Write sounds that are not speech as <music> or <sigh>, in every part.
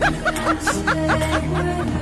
Yeah. <laughs>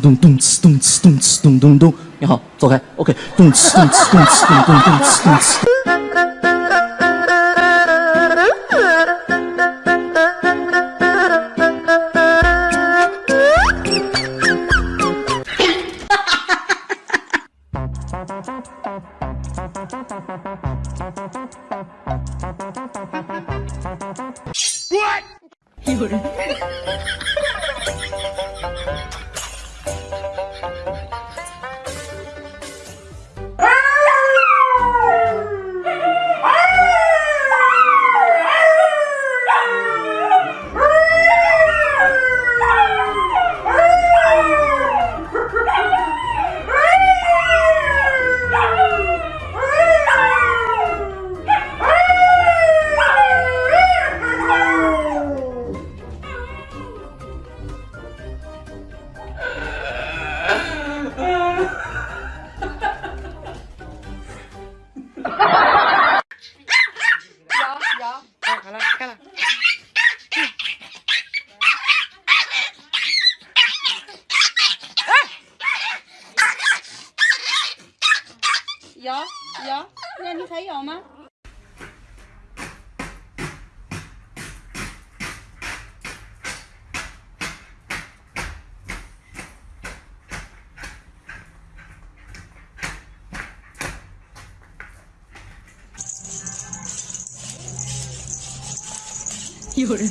咚咚哧咚哧咚哧咚咚咚，你好，走开，OK，咚哧咚哧咚哧咚咚咚哧咚哧。好了，开了。咬咬，那你还咬吗？有人。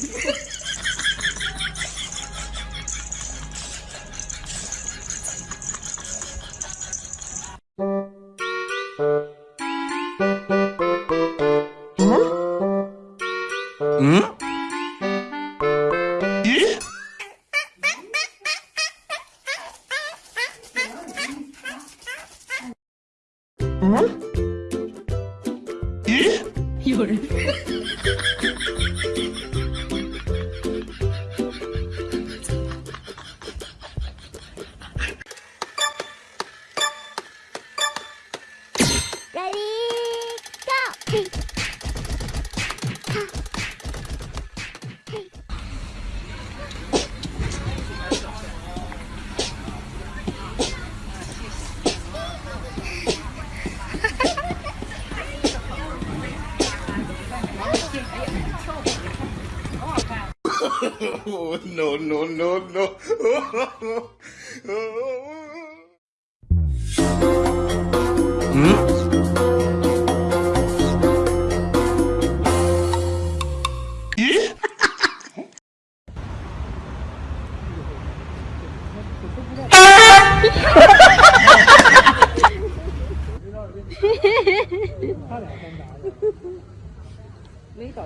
嗯？ <laughs> oh, no, no, no, no. <laughs> 哈哈哈哈哈哈哈哈哈哈！他俩干啥的？<laughs> 没找。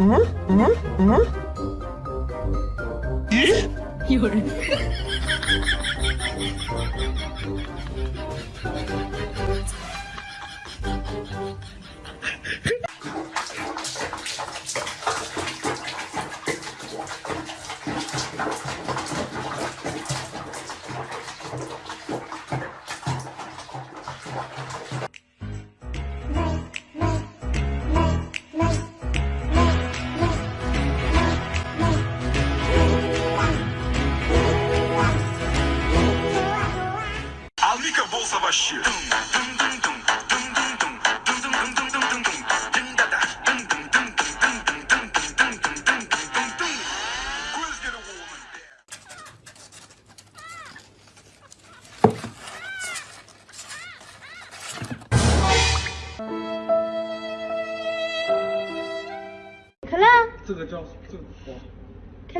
嗯？嗯？嗯，咦？有人。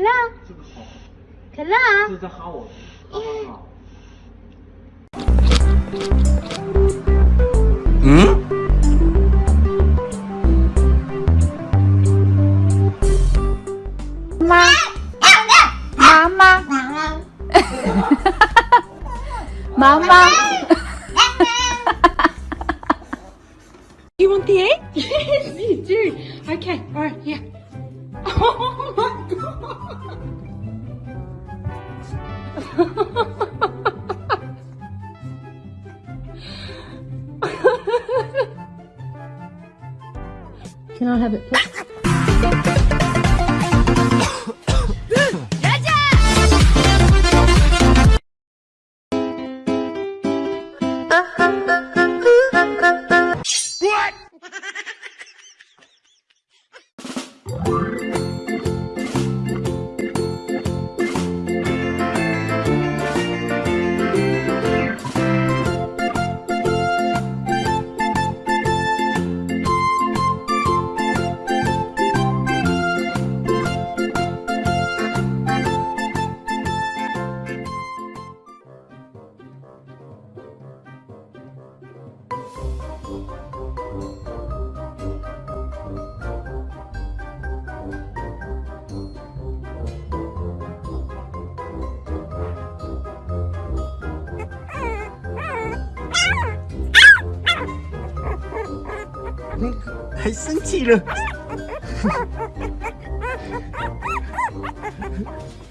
可乐，这个好，可乐，这是在哈我，哈哈哈。妈，妈妈，妈妈。You want the egg? <laughs> Yes, you do. Okay, all right, Can I have it, please? What? <laughs> 还生气了。<laughs>